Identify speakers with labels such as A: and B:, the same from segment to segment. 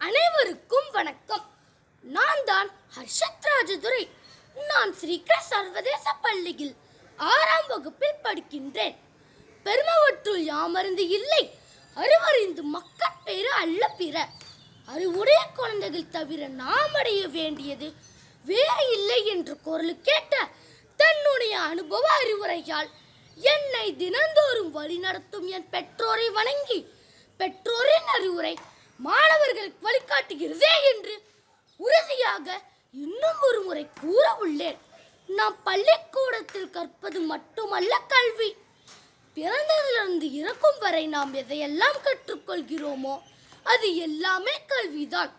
A: அனைவருக்கும் வணக்கம். நான் தான் ஹர்ஷத் ராஜதுரை. நான் ஸ்ரீகிர சர்வதேச பள்ளியில் ஆறாம் வகுப்பில் படிக்கின்றேன். பெருமவற்றுள் யாமருந்து இல்லை. அறிவறிந்து மக்கள் பேரு அல்ல பிற. அறிவுடைய குழந்தைகள் தவிர நாம் அடைய வேண்டியது வேறு இல்லை என்று குரல் கேட்ட தன்னுடைய அனுபவ அறிவுரையால் என்னை தினந்தோறும் வழிநடத்தும் என் பெற்றோரை வணங்கி பெற்றோரின் அறிவுரை மாணவர்களுக்கு வழிகாட்டுகிறதே என்று உறுதியாக இன்னும் ஒரு முறை கூற உள்ளேன். நாம் பள்ளிக்கூடத்தில் கற்பது மட்டுமல்ல கல்வி. பிறந்ததிலிருந்து இறக்கும் வரை நாம் எதையெல்லாம் கற்றுக்கொள்கிறோமோ அது எல்லாமே கல்விதான்.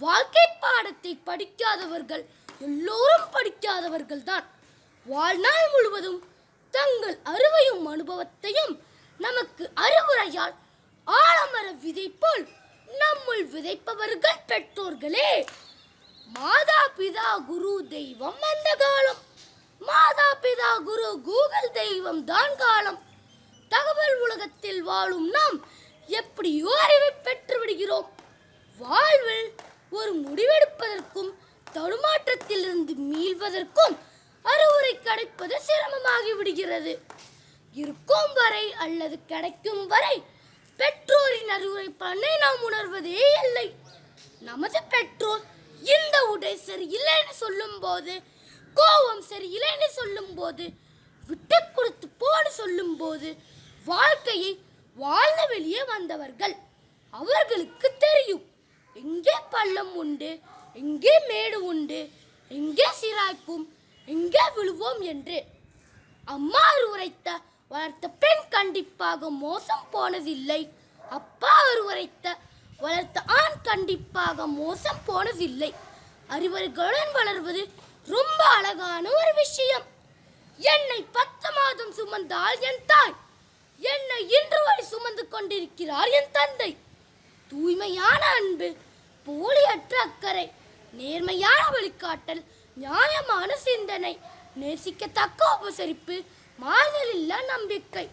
A: வாழ்க்கை பாடத்தை படிக்காதவர்கள் எல்லோரும் படிக்காதவர்கள் தான் வாழ்நாள் முழுவதும் தங்கள் அறுவையும் அனுபவத்தையும் நமக்கு அறிவுரையால் ஆலமர விதை போல் நம்முள் விதைப்பவர்கள் பெற்றோர்களே. மாதா பிதா குரு தெய்வம் அந்த காலம். மாதா பிதா குரு கூகுள் தெய்வம் தான் காலம். தகவல் உலகத்தில் வாழும் நாம் எப்படியோ அறிவை பெற்று விடுகிறோம். வாழ்வில் ஒரு முடிவெடுப்பதற்கும் தடுமாற்றத்திலிருந்து மீள்வதற்கும் அறிவுரை கிடைப்பது சிரமமாகி விடுகிறது. இருக்கும் வரை அல்லது கிடைக்கும் வரை பெற்றோரின் அறிவுரை பண்ணை நாம் உணர்வதே இல்லை. நமது பெற்றோர் இந்த உடை சரி இல்லைன்னு சொல்லும்போது கோபம் சரி இல்லைன்னு சொல்லும்போது விட்டு கொடுத்து போன்னு சொல்லும்போது வாழ்க்கையை வாழ்ந்து வெளியே வந்தவர்கள் அவர்களுக்கு தெரியும். எங்கே பள்ளம் உண்டு எங்கே மேடு உண்டு எங்கே சிராய்க்கும் எங்கே விழுவோம் என்று. அம்மா உரைத்த வளர்த்த பெண் கண்டிப்பாக மோசம் போனதில்லை. அப்பா உரைத்த வளர்த்த ஆண் கண்டிப்பாக மோசம் போனதில்லை. அறிவர்களுடன் வளர்வது ரொம்ப அழகான ஒரு விஷயம். என்னை பத்து மாதம் சுமந்தால் என் தாய். என்னை இன்று வரை சுமந்து கொண்டிருக்கிறார் என் தந்தை. தூய்மையான அன்பு போலியற்ற அக்கறை நேர்மையான வழிகாட்டல் நியாயமான சிந்தனை நேசிக்கத்தக்க உபசரிப்பு மாறுதலில்லா நம்பிக்கை.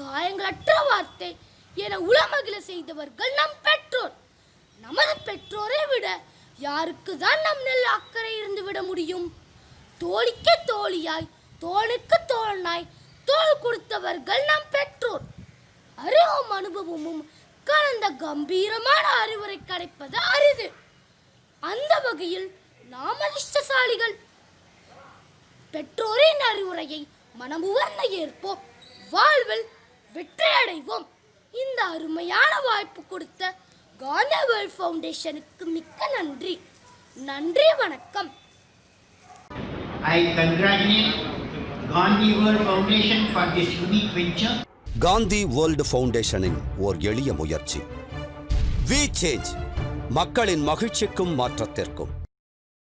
A: காயங்களற்ற வார்த்தை என உளமகிழ செய்தவர்கள் நம் பெற்றோர். நமது பெற்றோரை விட யாருக்கு தான் நம் நெல் அக்கறை இருந்து விட முடியும்? தோழிக்கு தோழியாய் தோளுக்கு தோழனாய் தோள் கொடுத்தவர்கள் நம் பெற்றோர். அறிவும் அனுபவமும் கலந்த கம்பீரமான அறிவுரை கிடைப்பது அரிது. அந்த வகையில் நாம் அதிர்ஷ்டசாலிகள். பெற்றோரின் அறிவுரையை மனமுவர்ந்த ஏற்போம். வாழ்வில் வெற்றி அடைவோம் இந்த அருமையான வாய்ப்பு கொடுத்த காந்தி வேர்ல்ட் ஃபவுண்டேஷனுக்கு மிக்க நன்றி. நன்றி வணக்கம்.
B: I congratulate Gandhi World Foundation for this unique venture.
C: Gandhi world ஃபவுண்டேஷனின் ஓர் எளிய முயற்சி. வி சேஞ்ச் மக்களின் மகிழ்ச்சிக்கும் மாற்றத்திற்கும்.